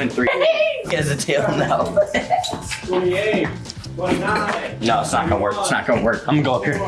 and three. He has a tail now. 28, 29. No, it's not gonna work. It's not gonna work. I'm gonna go up here.